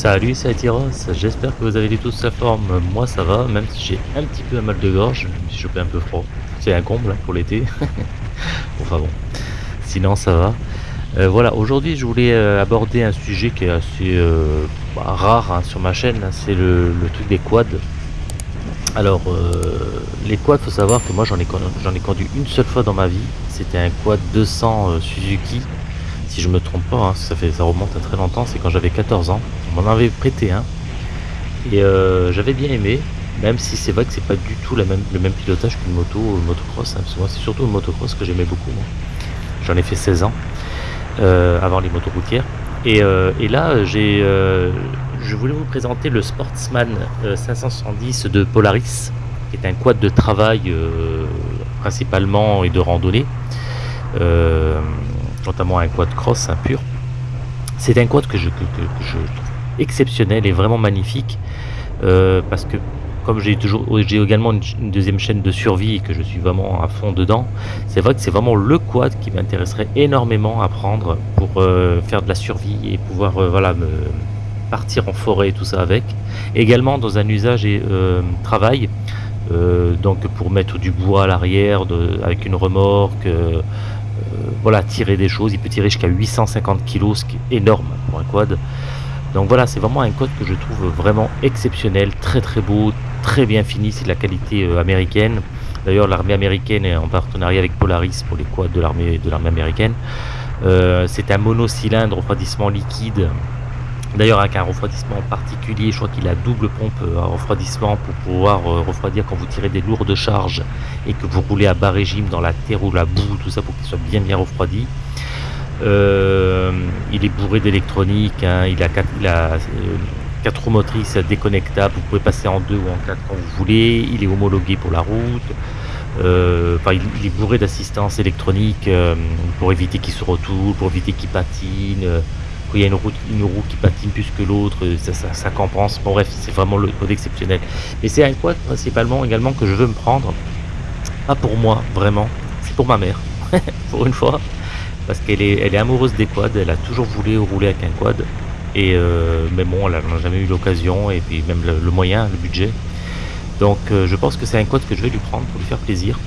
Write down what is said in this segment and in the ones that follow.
Salut, c'est Atiros, j'espère que vous avez tous la forme. Moi ça va, même si j'ai un petit peu un mal de gorge, je me suis chopé un peu froid. C'est un comble hein, pour l'été. enfin bon, sinon ça va. Euh, voilà, aujourd'hui je voulais euh, aborder un sujet qui est assez euh, bah, rare hein, sur ma chaîne, hein, c'est le, truc des quads. Alors, les quads, faut savoir que moi j'en ai, j'en ai conduit une seule fois dans ma vie. C'était un quad 200 Suzuki je me trompe pas, hein, ça, fait, ça remonte à très longtemps, c'est quand j'avais 14 ans. On m'en avait prêté un. Et euh, j'avais bien aimé, même si c'est vrai que c'est pas du tout la même, le même pilotage qu'une moto motocross. Hein, moi, c'est surtout une motocross que j'aimais beaucoup. J'en ai fait 16 ans, euh, avant les motos routières. Et, euh, là, j'ai, je voulais vous présenter le Sportsman 570 de Polaris, qui est un quad de travail principalement et de randonnée notamment un quad cross, un pur. C'est un quad que je, trouve exceptionnel et vraiment magnifique euh, parce que comme j'ai toujours j'ai également une, deuxième chaîne de survie et que je suis vraiment à fond dedans, c'est vrai que c'est vraiment le quad qui m'intéresserait énormément à prendre pour euh, faire de la survie et pouvoir euh, voilà me partir en forêt et tout ça avec. Également dans un usage et travail, donc pour mettre du bois à l'arrière avec une remorque, voilà, tirer des choses. Il peut tirer jusqu'à 850 kg, ce qui est énorme pour un quad. Donc voilà, c'est vraiment un quad que je trouve vraiment exceptionnel, très très beau, très bien fini, c'est de la qualité euh, américaine. D'ailleurs, l'armée américaine est en partenariat avec Polaris pour les quads de l'armée de l'armée américaine. Euh, c'est un monocylindre refroidissement liquide D'ailleurs avec un refroidissement particulier, je crois qu'il a double pompe à euh, refroidissement pour pouvoir euh, refroidir quand vous tirez des lourdes charges et que vous roulez à bas régime dans la terre ou la boue, tout ça pour qu'il soit bien bien refroidi. Euh, il est bourré d'électronique, hein. il a, quatre, motrices déconnectables, vous pouvez passer en deux ou en quatre quand vous voulez, il est homologué pour la route, il, est bourré d'assistance électronique pour éviter qu'il se retourne, pour éviter qu'il patine, il y a une roue, une qui patine plus que l'autre, ça, ça, compense. Bon bref, c'est vraiment le code exceptionnel. Mais c'est un quad principalement également que je veux me prendre. Pas pour moi, vraiment. C'est pour ma mère. pour une fois. Parce qu'elle est, elle est amoureuse des quads. Elle a toujours voulu rouler avec un quad. Et euh, mais bon, elle n'a jamais eu l'occasion et puis même le, moyen, le budget. Donc euh, je pense que c'est un quad que je vais lui prendre pour lui faire plaisir.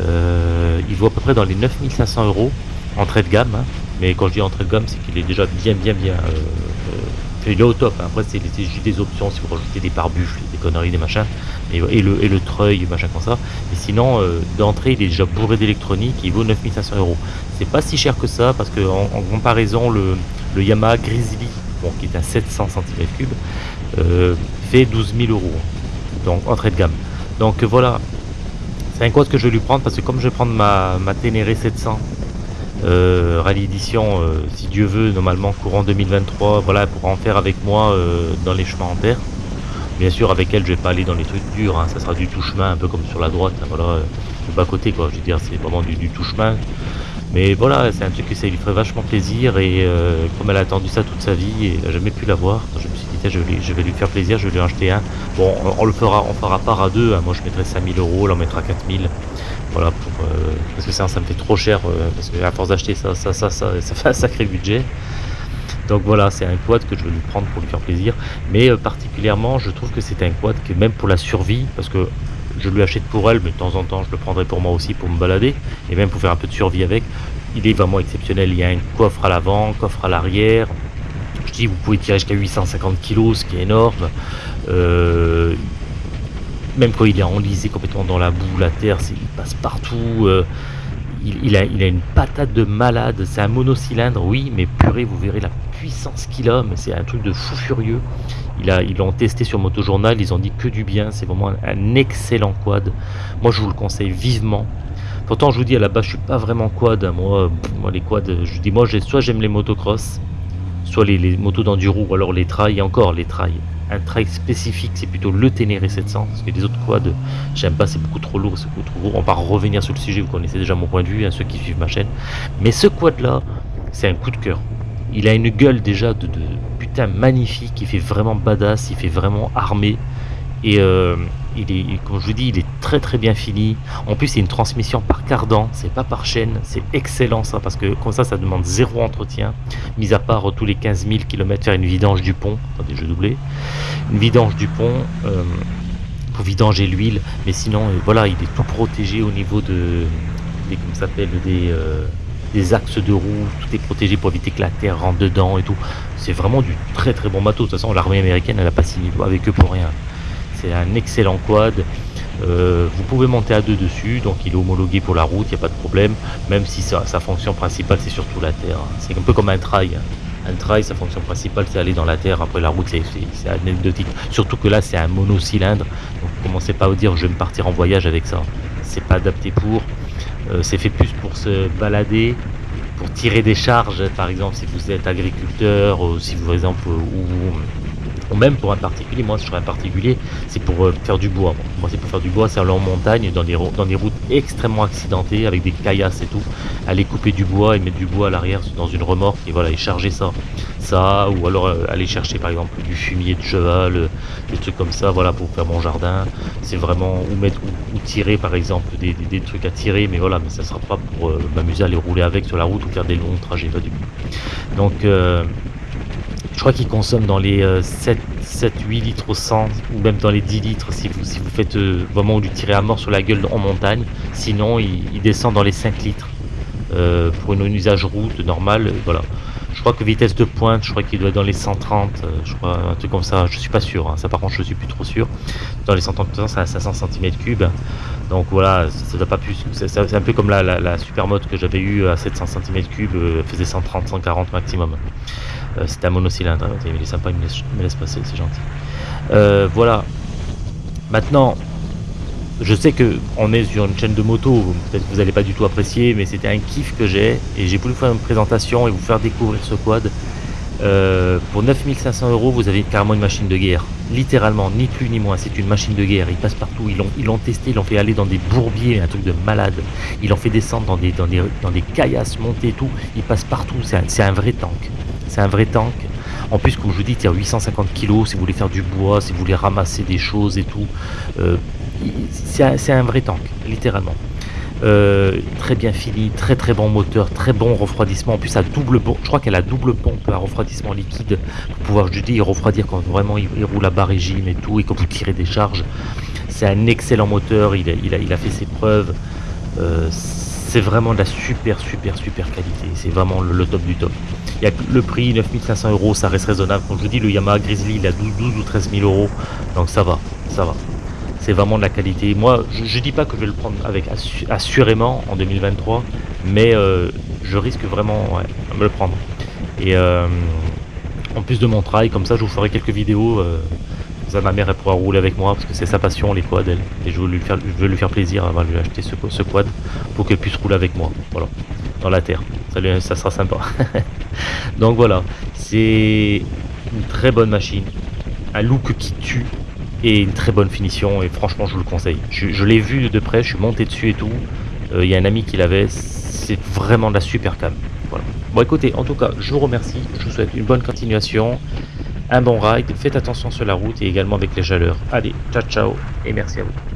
Euh, il vaut à peu près dans les 9500 euros entrée de gamme. Hein. Mais quand je dis entrée de gamme, c'est qu'il est déjà bien, bien, bien. Euh, euh, il est au top. Après, c'est juste des options si vous rajoutez des pare-buffles, des conneries, des machins, et, le, et le treuil, machin comme ça. Mais sinon, euh, d'entrée, il est déjà bourré d'électronique. Il vaut 9500 euros. C'est pas si cher que ça parce que en, comparaison, le, Yamaha Grizzly, bon, qui est à 700 cm3, fait 12 000 euros. Donc, entrée de gamme. Donc voilà, c'est un quad que je vais lui prendre parce que comme je vais prendre ma, ma Ténéré 700 euh, rallye édition, euh, si Dieu veut, normalement courant 2023, voilà, pour en faire avec moi euh, dans les chemins en terre. Bien sûr, avec elle, je vais pas aller dans les trucs durs, hein, ça sera du tout chemin, un peu comme sur la droite, hein, voilà, le bas côté, quoi. Je veux dire, c'est vraiment du, tout chemin. Mais voilà, c'est un truc que ça lui ferait vachement plaisir et comme elle a attendu ça toute sa vie et n'a jamais pu l'avoir, je me suis dit, je vais, je vais, lui faire plaisir, je vais lui acheter un. Bon, on, le fera, on fera part à deux, hein. moi je mettrai 5000 euros, elle en mettra 4000. Voilà, pour, euh, parce que ça, me fait trop cher, euh, parce que à force d'acheter ça, ça, ça, ça, ça fait un sacré budget. Donc voilà, c'est un quad que je vais lui prendre pour lui faire plaisir. Mais euh, particulièrement, je trouve que c'est un quad que même pour la survie, parce que je lui achète pour elle, mais de temps en temps, je le prendrai pour moi aussi pour me balader, et même pour faire un peu de survie avec. Il est vraiment exceptionnel. Il y a un coffre à l'avant, coffre à l'arrière. Je dis, vous pouvez tirer jusqu'à 850 kg, ce qui est énorme. Même quand il est enlisé complètement dans la boue, la terre, il passe partout. Euh, il, a, une patate de malade. C'est un monocylindre, oui, mais purée, vous verrez la puissance qu'il a. Mais c'est un truc de fou furieux. Ils l'ont testé sur Motojournal, ils ont dit que du bien. C'est vraiment un, excellent quad. Moi, je vous le conseille vivement. Pourtant, je vous dis à la base, je suis pas vraiment quad. Hein. Moi, moi les quads, je dis moi, soit j'aime les motocross, soit les, motos d'enduro, ou alors les trails, encore les trails un trail spécifique, c'est plutôt le Ténéré 700, parce que les autres quads, j'aime pas, c'est beaucoup trop lourd, c'est beaucoup trop lourd. On va revenir sur le sujet, vous connaissez déjà mon point de vue, hein, ceux qui suivent ma chaîne. Mais ce quad là, c'est un coup de cœur. Il a une gueule déjà de, putain magnifique, il fait vraiment badass, il fait vraiment armé. Et euh, il est, comme je vous dis, il est très très bien fini. En plus, c'est une transmission par cardan, c'est pas par chaîne. C'est excellent ça, parce que comme ça, ça demande zéro entretien. Mis à part euh, tous les 15 000 km faire une vidange du pont. Attendez, je doublé. Une vidange du pont. Euh, pour vidanger l'huile, mais sinon, voilà, il est tout protégé au niveau de, des, s'appelle, des, des axes de roue, tout est protégé pour éviter que la terre rentre dedans et tout. C'est vraiment du très très bon bateau. De toute façon, l'armée américaine, elle a pas signé avec eux pour rien. Un excellent quad. Euh, vous pouvez monter à deux dessus, donc il est homologué pour la route, il n'y a pas de problème, même si sa, fonction principale c'est surtout la terre. C'est un peu comme un trail. Un trail, sa fonction principale c'est aller dans la terre, après la route c'est anecdotique. Surtout que là c'est un monocylindre, donc commencez pas à vous dire je vais me partir en voyage avec ça. C'est pas adapté pour, euh, c'est fait plus pour se balader, pour tirer des charges, par exemple si vous êtes agriculteur, ou si vous par exemple, ou ou même pour un particulier, moi je serais un particulier, c'est pour euh, faire du bois. Moi c'est pour faire du bois, c'est aller en montagne, dans des, routes extrêmement accidentées, avec des caillasses et tout, aller couper du bois et mettre du bois à l'arrière dans une remorque et voilà, et charger ça. Ça, ou alors euh, aller chercher par exemple du fumier de cheval, euh, des trucs comme ça, voilà, pour faire mon jardin. C'est vraiment, ou mettre, ou, tirer par exemple, des, des, trucs à tirer, mais voilà, mais ça sera pas pour m'amuser à aller rouler avec sur la route ou faire des longs trajets, pas du tout. Donc, je crois qu'il consomme dans les 7, 7, 8 litres au 100 ou même dans les 10 litres si vous, si vous faites euh, vraiment lui tirer à mort sur la gueule en montagne. Sinon, il, descend dans les 5 litres euh, pour une, usage route normale. Voilà. Je crois que vitesse de pointe, je crois qu'il doit être dans les 130, euh, je crois, un truc comme ça. Je suis pas sûr. Hein. Ça, par contre, je suis plus trop sûr. Dans les 130, c'est à 500 cm3. Donc voilà, ça doit pas plus. C'est un peu comme la, la, que j'avais eu à 700 cm3, faisait 130, 140 maximum. Euh, C'était un monocylindre, hein, il est sympa, il me laisse, passer, c'est gentil. Euh, voilà. Maintenant, je sais que on est sur une chaîne de moto, peut-être que vous n'allez pas du tout apprécier, mais c'était un kiff que j'ai et j'ai voulu faire une présentation et vous faire découvrir ce quad. Euh, pour 9500 euros, vous avez carrément une machine de guerre. Littéralement, ni plus ni moins, c'est une machine de guerre. Il passe partout, ils l'ont, testé, ils l'ont fait aller dans des bourbiers, un truc de malade. Ils l'ont fait descendre dans des, dans des, dans des caillasses, monter et tout. Il passe partout, c'est un vrai tank c'est un vrai tank. En plus, comme je vous dis, il a 850 kg si vous voulez faire du bois, si vous voulez ramasser des choses et tout. Euh, c'est un, vrai tank, littéralement. Euh, très bien fini, très très bon moteur, très bon refroidissement. En plus, à double je crois qu'elle a double pompe à refroidissement liquide pour pouvoir, je dis, refroidir quand vraiment il, roule à bas régime et tout, et quand vous tirez des charges. C'est un excellent moteur, il a, il a, fait ses preuves. Euh, c'est vraiment de la super super super qualité. C'est vraiment le top du top. Il y a le prix 9500 euros, ça reste raisonnable. Comme je vous dis, le Yamaha Grizzly, il a 12, ou 13 000 euros. Donc ça va, ça va. C'est vraiment de la qualité. Moi, je, ne dis pas que je vais le prendre avec assurément en 2023, mais euh, je risque vraiment de me le prendre. Et euh, en plus de mon travail, comme ça, je vous ferai quelques vidéos. Euh, ma mère elle pourra rouler avec moi parce que c'est sa passion les quads elle. Et je veux lui faire, lui plaisir avant de lui acheter ce, quad pour qu'elle puisse rouler avec moi. Voilà. Dans la terre. Ça, ça sera sympa. Donc voilà, c'est une très bonne machine, un look qui tue et une très bonne finition et franchement je vous le conseille. Je, l'ai vu de près, je suis monté dessus et tout. Euh, il y a un ami qui l'avait, c'est vraiment de la super cam. Voilà. Bon écoutez, en tout cas, je vous remercie, je vous souhaite une bonne continuation, un bon ride, faites attention sur la route et également avec les chaleurs. Allez, ciao ciao et merci à vous.